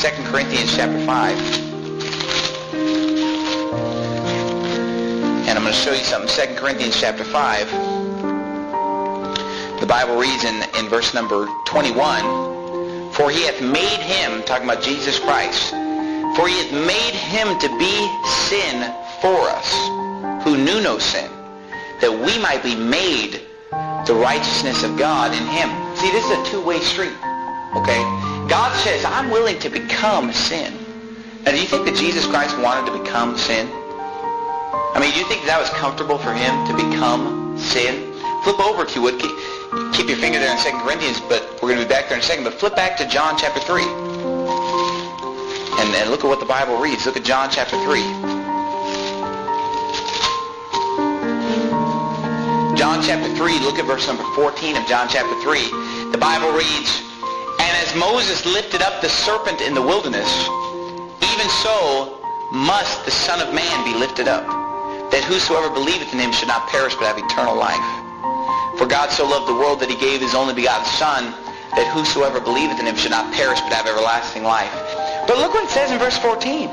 2 Corinthians chapter 5. And I'm going to show you something. 2 Corinthians chapter 5. The Bible reads in, in verse number 21, For he hath made him, talking about Jesus Christ, for he hath made him to be sin for us, who knew no sin, that we might be made the righteousness of God in him. See, this is a two-way street. Okay? God says, I'm willing to become sin. Now, do you think that Jesus Christ wanted to become sin? I mean, do you think that was comfortable for him to become sin? Flip over, if you would. Keep, your finger there in 2 Corinthians, but we're going to be back there in a second. But flip back to John chapter 3. And, and look at what the Bible reads. Look at John chapter 3. John chapter 3, look at verse number 14 of John chapter 3. The Bible reads, as Moses lifted up the serpent in the wilderness, even so must the Son of Man be lifted up, that whosoever believeth in him should not perish but have eternal life. For God so loved the world that he gave his only begotten Son, that whosoever believeth in him should not perish but have everlasting life. But look what it says in verse 14.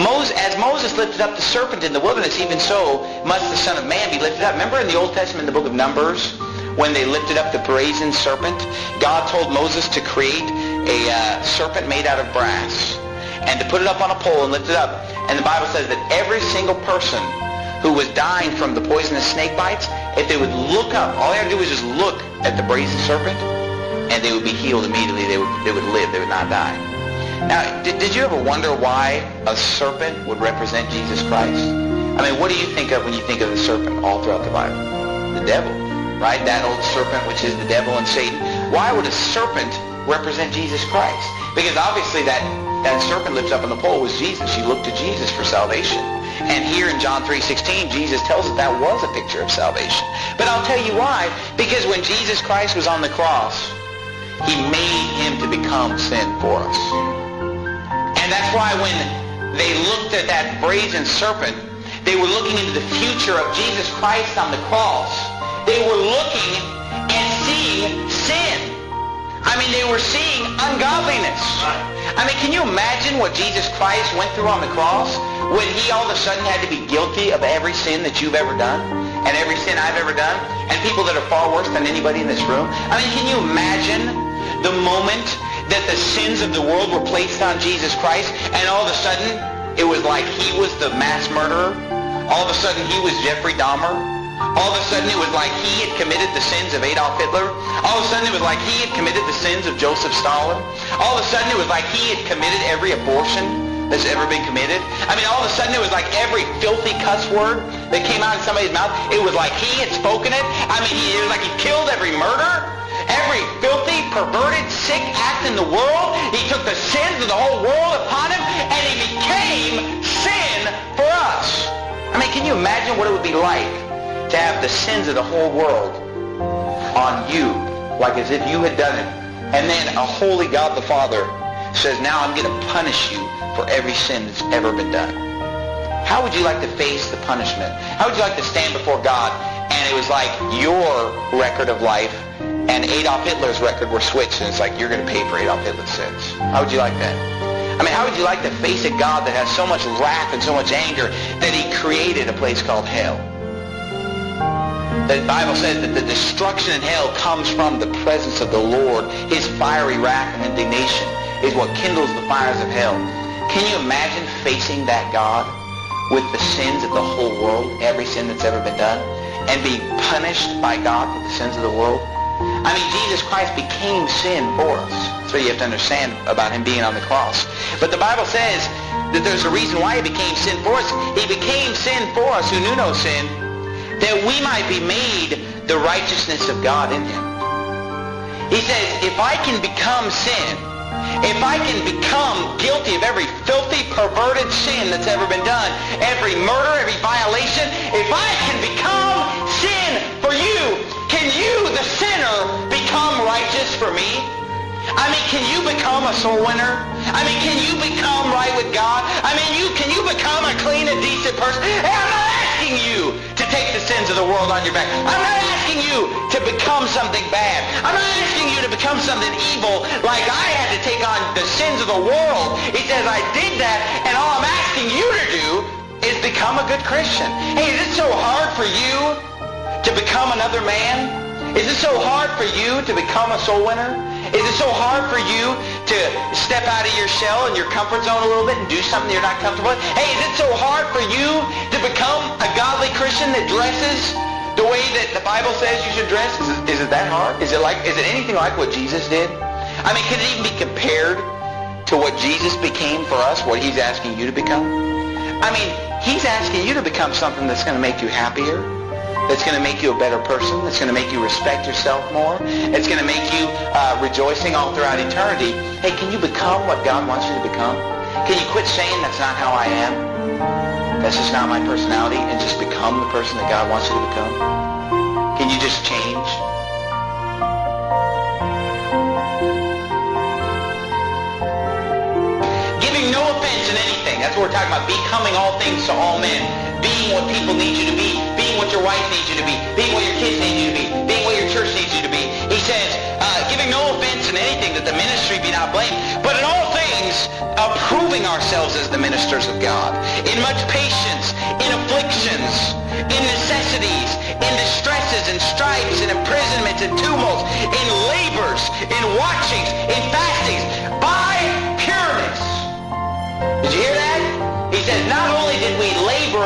Moses, as Moses lifted up the serpent in the wilderness, even so must the Son of Man be lifted up. Remember in the Old Testament, the book of Numbers, when they lifted up the brazen serpent, God told Moses to create a uh, serpent made out of brass and to put it up on a pole and lift it up. And the Bible says that every single person who was dying from the poisonous snake bites, if they would look up, all they had to do was just look at the brazen serpent, and they would be healed immediately. They would, they would live. They would not die. Now, did, did you ever wonder why a serpent would represent Jesus Christ? I mean, what do you think of when you think of the serpent all throughout the Bible? The devil, right? That old serpent, which is the devil and Satan. Why would a serpent represent Jesus Christ? Because obviously that, that serpent lifted up on the pole was Jesus. You look to Jesus for salvation. And here in John 3.16, Jesus tells us that was a picture of salvation. But I'll tell you why. Because when Jesus Christ was on the cross, he made him to become sin for us. And that's why when they looked at that brazen serpent, they were looking into the future of Jesus Christ on the cross. They were looking and seeing sin. I mean, they were seeing ungodliness. I mean, can you imagine what Jesus Christ went through on the cross when he all of a sudden had to be guilty of every sin that you've ever done and every sin I've ever done and people that are far worse than anybody in this room? I mean, can you imagine the moment that the sins of the world were placed on Jesus Christ and all of a sudden it was like he was the mass murderer? All of a sudden he was Jeffrey Dahmer? All of a sudden it was like he had committed the sins of Adolf Hitler. All of a sudden it was like he had committed the sins of Joseph Stalin. All of a sudden it was like he had committed every abortion that's ever been committed. I mean, all of a sudden it was like every filthy cuss word that came out of somebody's mouth, it was like he had spoken it. I mean, it was like he killed every murder, every filthy, perverted, sick act in the world. He took the sins of the whole world upon him, and he became sin for us. I mean, can you imagine what it would be like to have the sins of the whole world on you, like as if you had done it. And then a holy God the Father says, now I'm going to punish you for every sin that's ever been done. How would you like to face the punishment? How would you like to stand before God and it was like your record of life and Adolf Hitler's record were switched and it's like you're going to pay for Adolf Hitler's sins? How would you like that? I mean, how would you like to face a God that has so much wrath and so much anger that he created a place called hell? The Bible says that the destruction in hell comes from the presence of the Lord. His fiery wrath and indignation is what kindles the fires of hell. Can you imagine facing that God with the sins of the whole world, every sin that's ever been done, and being punished by God for the sins of the world? I mean, Jesus Christ became sin for us. So you have to understand about him being on the cross. But the Bible says that there's a reason why he became sin for us. He became sin for us who knew no sin, that we might be made the righteousness of God in him. He says, if I can become sin, if I can become guilty of every filthy, perverted sin that's ever been done, every murder, every violation, if I can become sin for you, can you, the sinner, become righteous for me? I mean, can you become a soul winner? I mean, can you become right with God? I mean, you can you become a clean and decent person? I'm not asking you to take the sins of the world on your back. I'm not asking you to become something bad. I'm not asking you to become something evil like I had to take on the sins of the world. He says I did that, and all I'm asking you to do is become a good Christian. Hey, is it so hard for you to become another man? Is it so hard for you to become a soul winner? Is it so hard for you to step out of your shell and your comfort zone a little bit and do something you're not comfortable with? Hey, is it so hard for you to become a godly Christian that dresses the way that the Bible says you should dress? Is it, is it that hard? Is it like? Is it anything like what Jesus did? I mean, can it even be compared to what Jesus became for us? What He's asking you to become? I mean, He's asking you to become something that's going to make you happier that's going to make you a better person, that's going to make you respect yourself more, it's going to make you uh, rejoicing all throughout eternity. Hey, can you become what God wants you to become? Can you quit saying that's not how I am? That's just not my personality and just become the person that God wants you to become? Can you just change? Giving no offense in anything. That's what we're talking about. Becoming all things to all men. Being what people need you to be being what your wife needs you to be, being what your kids need you to be, being what your church needs you to be. He says, uh, giving no offense in anything that the ministry be not blamed, but in all things approving ourselves as the ministers of God, in much patience, in afflictions, in necessities, in distresses,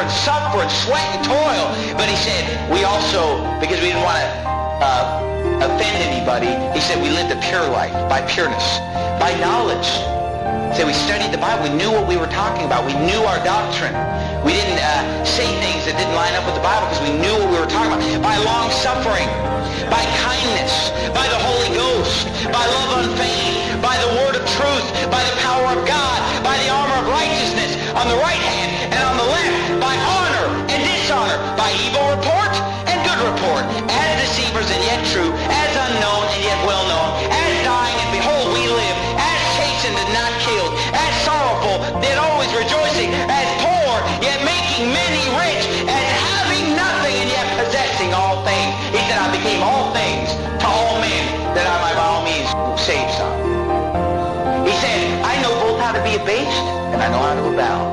and suffer and sweat and toil. But he said, we also, because we didn't want to uh, offend anybody, he said we lived a pure life by pureness, by knowledge. So we studied the Bible. We knew what we were talking about. We knew our doctrine. We didn't uh, say things that didn't line up with the Bible because we knew what we were talking about. By long suffering, by kindness, by the Holy Ghost, by love unfeigned, by the word of truth, by the power of God, by evil report and good report, as deceivers and yet true, as unknown and yet well known, as dying and behold we live, as chastened and not killed, as sorrowful yet always rejoicing, as poor yet making many rich, as having nothing and yet possessing all things. He said, I became all things to all men, that I might by all means save some. He said, I know both how to be abased and I know how to abound.